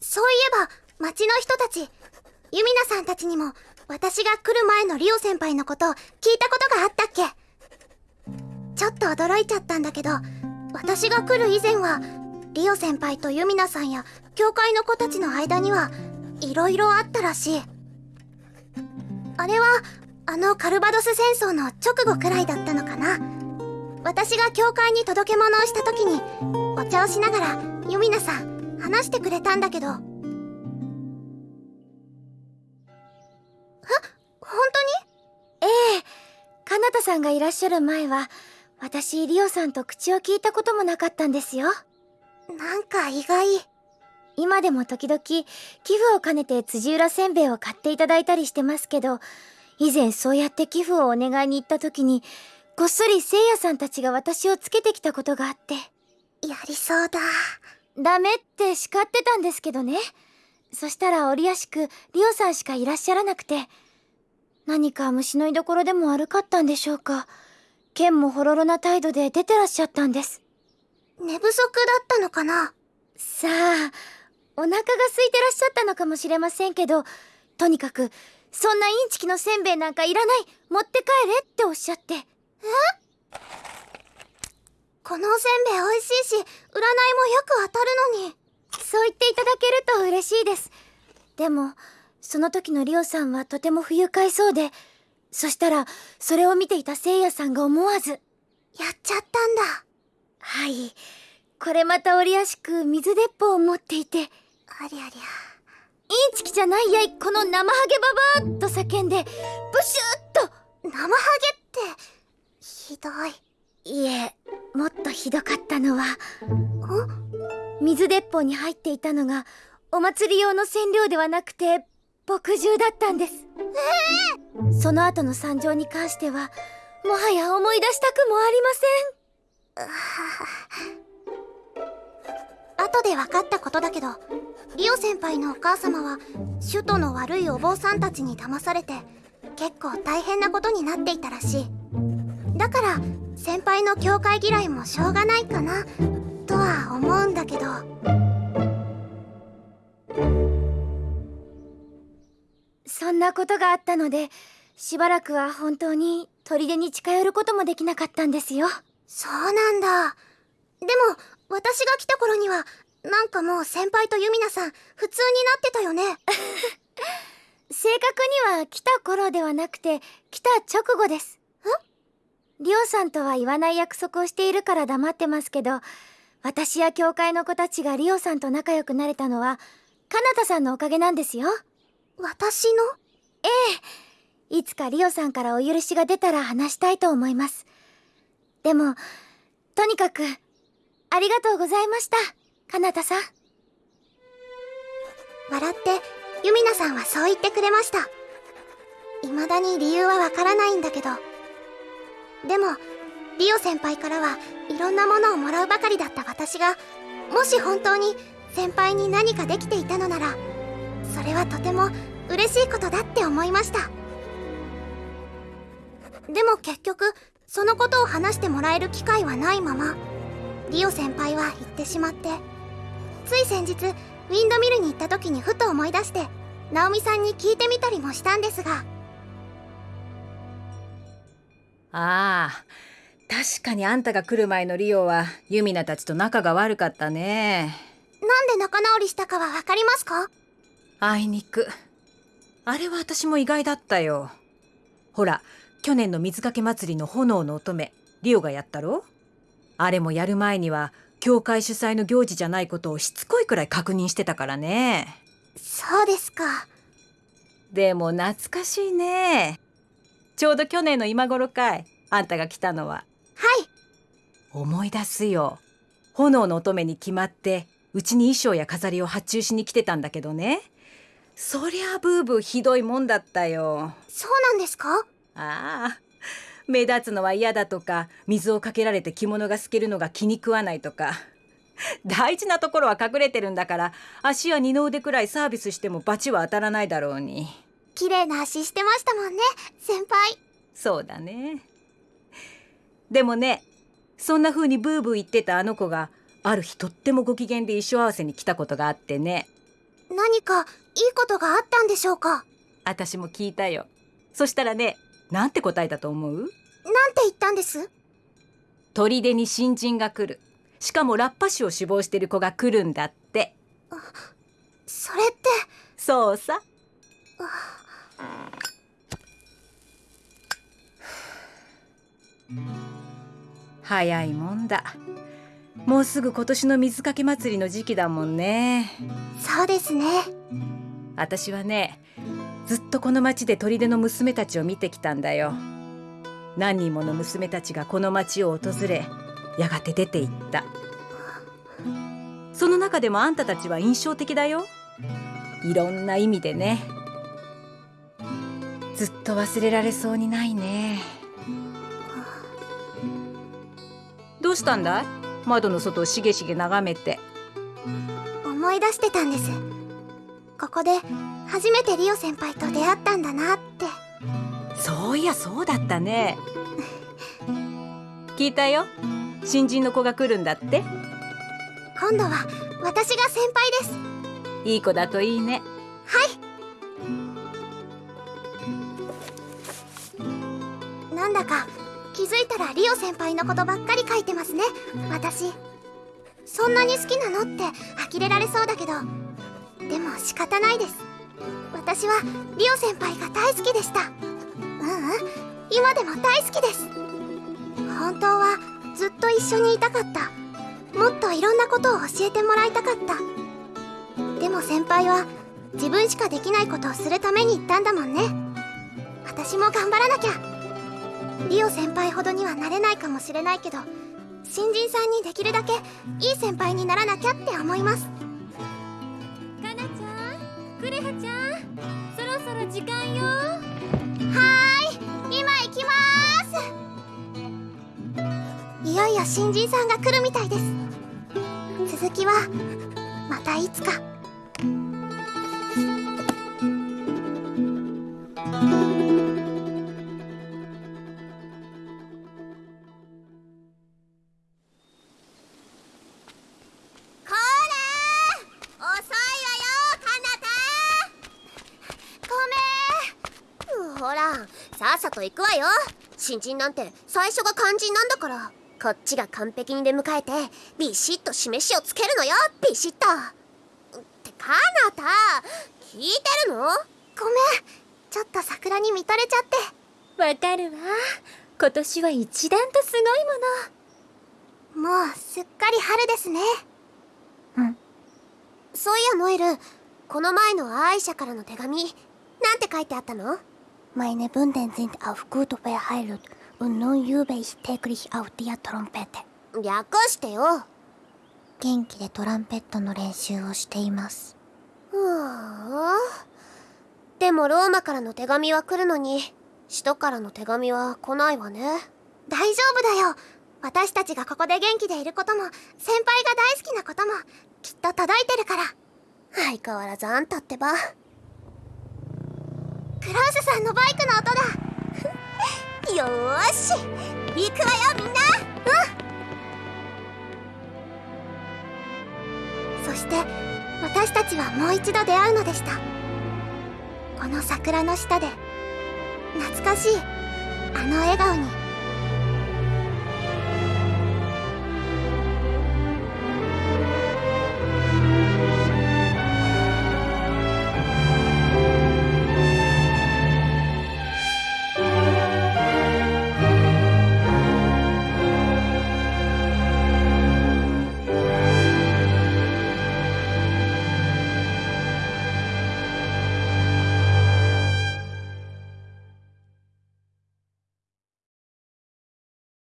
そういえば町の人たちユミナさんたちにも私が来る前のリオ先輩のこと聞いたことがあったっけ？ちょっと驚いちゃったんだけど私が来る以前はリオ先輩とユミナさんや教会の子たちの間にはいろいろあったらしい。あれはあのカルバドス戦争の直後くらいだったのかな。私が教会に届け物をした時にお茶をしながらユミナさん話してくれたんだけど。え本当に？ええ。カナタさんがいらっしゃる前は私リオさんと口を聞いたこともなかったんですよ。なんか意外。今でも時々寄付を兼ねて辻浦せんべいを買っていただいたりしてますけど以前そうやって寄付をお願いに行った時にこっそりせいやさんたちが私をつけてきたことがあって。やりそうだダメって叱ってたんですけどね。そしたら折やしくリオさんしかいらっしゃらなくて何か虫の居所でも悪かったんでしょうか。剣もほろろな態度で出てらっしゃったんです。寝不足だったのかな？さあお腹が空いてらっしゃったのかもしれませんけどとにかくそんなインチキのせんべいなんかいらない。持って帰れっておっしゃって。え？このおせんべい美味しいし占いもよく当たるのに。そう言っていただけると嬉しいです。でもその時のリオさんはとても不愉快そうでそしたらそれを見ていたせいやさんが思わずやっちゃったんだ。はい。これまた折やしく水鉄砲を持っていてありゃりゃ。インチキじゃないやいこの生ハゲババアと叫んでブシュッと。生ハゲってひどい。いえもっとひどかったのは水鉄砲に入っていたのがお祭り用の染料ではなくて墨汁だったんです。えー、その後の惨状に関してはもはや思い出したくもありません。後で分かったことだけどリオ先輩のお母様は首都の悪いお坊さんたちに騙されて結構大変なことになっていたらしい。だから先輩の教会嫌いもしょうがないかなとは思うんだけど。そんなことがあったのでしばらくは本当に砦に近寄ることもできなかったんですよ。そうなんだ。でも私が来た頃にはなんかもう先輩とユミナさん普通になってたよね。正確には来た頃ではなくて来た直後ですリオさんとは言わない約束をしているから黙ってますけど私や教会の子たちがリオさんと仲良くなれたのはカナタさんのおかげなんですよ。私の？ええ。いつかリオさんからお許しが出たら話したいと思います。でもとにかくありがとうございましたカナタさん。笑ってユミナさんはそう言ってくれました。未だに理由はわからないんだけどでもリオ先輩からはいろんなものをもらうばかりだった私がもし本当に先輩に何かできていたのならそれはとても嬉しいことだって思いました。でも結局そのことを話してもらえる機会はないままリオ先輩は行ってしまってつい先日ウィンドミルに行った時にふと思い出してナオミさんに聞いてみたりもしたんですがああ確かにあんたが来る前のリオはユミナたちと仲が悪かったね。なんで仲直りしたかは分かりますか？あいにく。あれは私も意外だったよ。ほら去年の水かけ祭りの炎の乙女リオがやったろ？あれもやる前には教会主催の行事じゃないことをしつこいくらい確認してたからね。そうですか。でも懐かしいね。ちょうど去年の今頃かいあんたが来たのは。はい。思い出すよ。炎の乙女に決まってうちに衣装や飾りを発注しに来てたんだけどね。そりゃブーブーひどいもんだったよ。そうなんですか？ああ。目立つのは嫌だとか水をかけられて着物が透けるのが気に食わないとか。大事なところは隠れてるんだから足や二の腕くらいサービスしても罰は当たらないだろうに。綺麗な足してましたもんね先輩。そうだねでもねそんな風にブーブー言ってたあの子がある日とってもご機嫌で衣装合わせに来たことがあってね。何かいいことがあったんでしょうか？私も聞いたよ。そしたらねなんて答えたと思う？なんて言ったんです？砦に新人が来る。しかもラッパ師を志望してる子が来るんだって。それって？そうさ早いもんだ。もうすぐ今年の水かけ祭りの時期だもんね。そうですね。私はねずっとこの町で砦の娘たちを見てきたんだよ。何人もの娘たちがこの町を訪れやがて出て行った。その中でもあんたたちは印象的だよ。いろんな意味でね。ずっと忘れられそうにないねうしたんだい？窓の外をしげしげ眺めて。思い出してたんです。ここで初めてリオ先輩と出会ったんだなって。そういやそうだったね。聞いたよ。新人の子が来るんだって。今度は私が先輩です。いい子だといいね。なんだか気づいたらリオ先輩のことばっかり書いてますね。私そんなに好きなのって呆れられそうだけど。でも仕方ないです。私はリオ先輩が大好きでした。ううん。今でも大好きです。本当はずっと一緒にいたかった。もっといろんなことを教えてもらいたかった。でも先輩は自分しかできないことをするために言ったんだもんね。私も頑張らなきゃ。リオ先輩ほどにはなれないかもしれないけど新人さんにできるだけいい先輩にならなきゃって思います。かなちゃんクレハちゃんそろそろ時間よ。はーい今行きます。いよいよ新人さんが来るみたいです。続きはまたいつか。と行くわよ。新人なんて最初が肝心なんだから。こっちが完璧に出迎えてビシッと示しをつけるのよ。ビシッと。ってかなた聞いてるの？ごめん。ちょっと桜に見とれちゃって。わかるわ。今年は一段とすごいもの。もうすっかり春ですね。そういやノエル。この前のアーイシャからの手紙。なんて書いてあったの？Meine Wunden sind auf gut verheilt und nun übe ich täglich auf der Trompete. 略してよ元気でトランペットの練習をしています。ふぅでもローマからの手紙は来るのに首都からの手紙は来ないわね。大丈夫だよ。私たちがここで元気でいることも先輩が大好きなこともきっと届いてるから。相変わらずあんたってばクラウスさんのバイクの音だ。よーし。行くわよみんな。うん。そして私たちはもう一度出会うのでした。この桜の下で懐かしいあの笑顔に。